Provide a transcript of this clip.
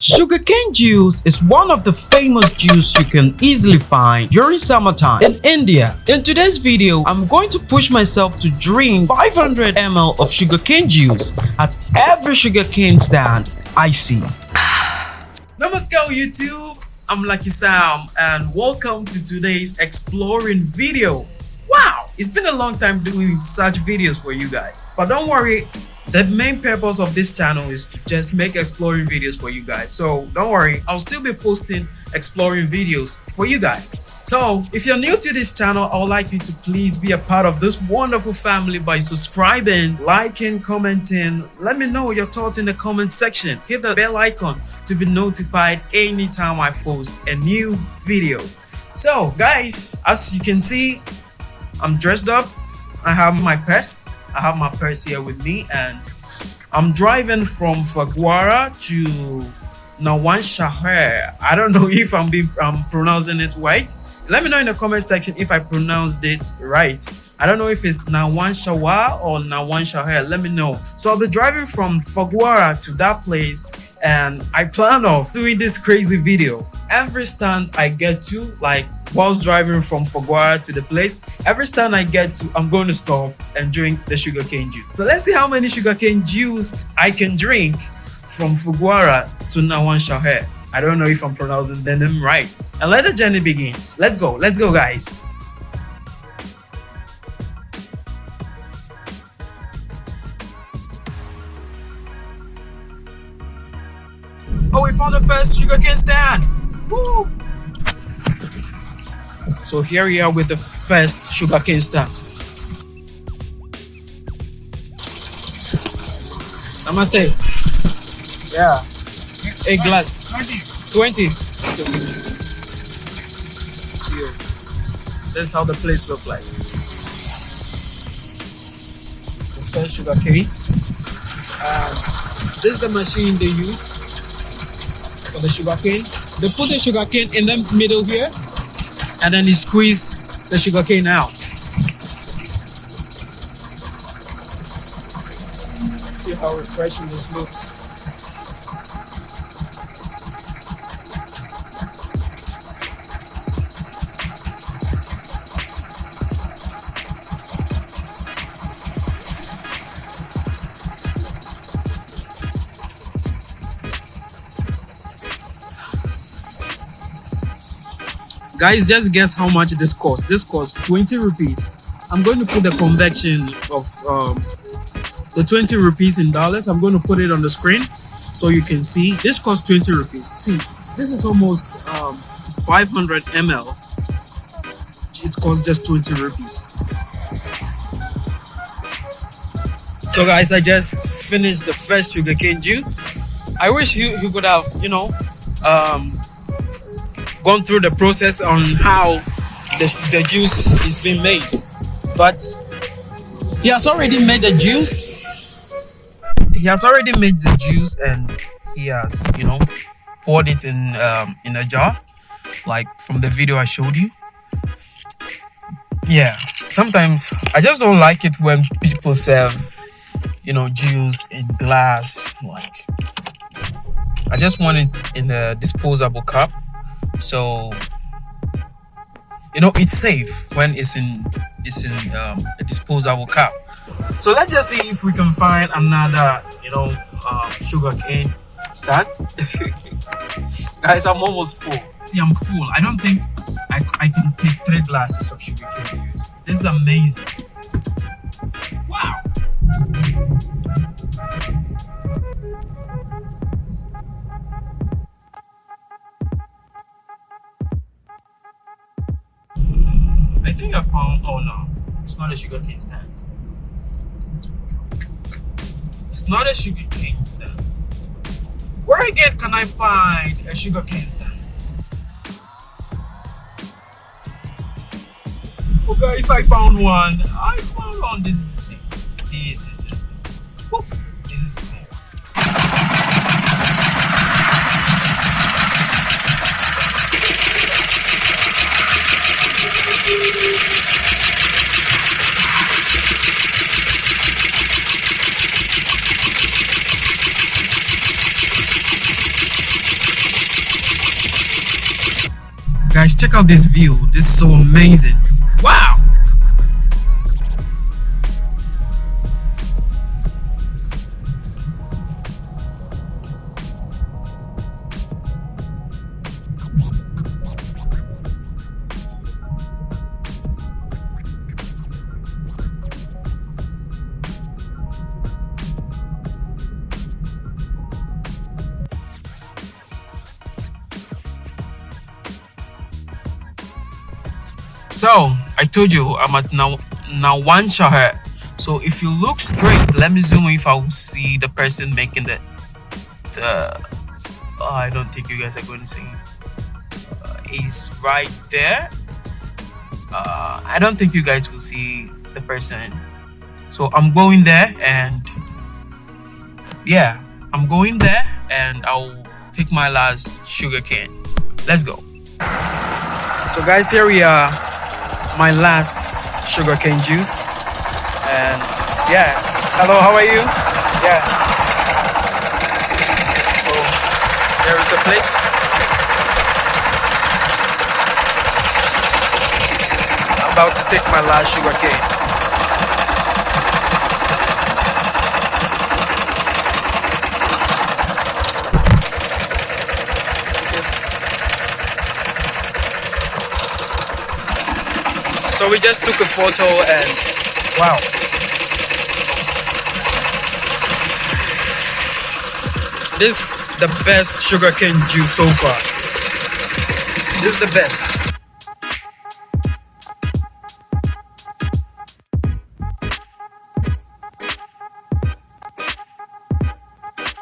Sugarcane juice is one of the famous juice you can easily find during summertime in India. In today's video, I'm going to push myself to drink 500 ml of sugarcane juice at every sugarcane stand I see. Namaskar YouTube, I'm Lucky Sam and welcome to today's exploring video. Wow, it's been a long time doing such videos for you guys. But don't worry, the main purpose of this channel is to just make exploring videos for you guys. So don't worry i'll still be posting exploring videos for you guys. So if you're new to this channel i would like you to please be a part of this wonderful family by subscribing liking commenting. Let me know your thoughts in the comment section. Hit the bell icon to be notified anytime i post a new video. So guys as you can see i'm dressed up. I have my purse I have my purse here with me and I'm driving from Phagwara to Nawan Shahar. I don't know if I'm being I'm pronouncing it right. Let me know in the comment section if I pronounced it right. I don't know if it's Nawan Shawa or Nawan Shahar. Let me know. So I'll be driving from Phagwara to that place and I plan of doing this crazy video. Every stand I get to, like whilst driving from Phagwara to the place. Every stand I get to, I'm going to stop and drink the sugarcane juice. So let's see how many sugarcane juice I can drink from Phagwara to Nawan. I don't know if I'm pronouncing the name right. And let the journey begins. Let's go. Let's go, guys. Oh, we found the first sugarcane stand. Woo! So here we are with the first sugarcane stand. Namaste. Yeah. A glass. 20. 20. This is how the place looks like. The first sugarcane. Um, this is the machine they use for the sugarcane. They put the sugarcane in the middle here and then you squeeze the sugarcane out. See how refreshing this looks. Guys just guess how much this cost. This costs 20 rupees. I'm going to put the conversion of um, the 20 rupees in dollars. I'm going to put it on the screen so you can see. This costs 20 rupees. See this is almost um, 500 ml it costs just 20 rupees. So guys i just finished the first sugarcane juice. I wish you you could have you know um, gone through the process on how the, the juice is being made. But he has already made the juice. He has already made the juice and he has, you know, poured it in um, in a jar, like from the video I showed you. Yeah, sometimes I just don't like it when people serve, you know, juice in glass. Like, I just want it in a disposable cup so you know it's safe when it's in it's in um, a disposable cup. So let's just see if we can find another you know uh, sugar cane stand. Guys i'm almost full. See i'm full. I don't think I, I can take three glasses of sugar cane juice. This is amazing oh no, it's not a sugar cane stand. It's not a sugar cane stand. Where again can I find a sugar cane stand? Oh guys, I found one. I found one. This is the same. This is same. This is the same. Guys, check out this view. This is so amazing. So I told you I'm at now Nawan Shahar. So if you look straight, let me zoom if I will see the person making the. the oh, I don't think you guys are going to see. Uh, he's right there. Uh, I don't think you guys will see the person. So I'm going there and yeah, I'm going there and I'll pick my last sugar cane. Let's go. So guys, here we are my last sugarcane juice. And yeah, hello, how are you? Yeah. So there is the place. I'm about to take my last sugarcane. So we just took a photo and wow. This is the best sugarcane juice so far. This is the best.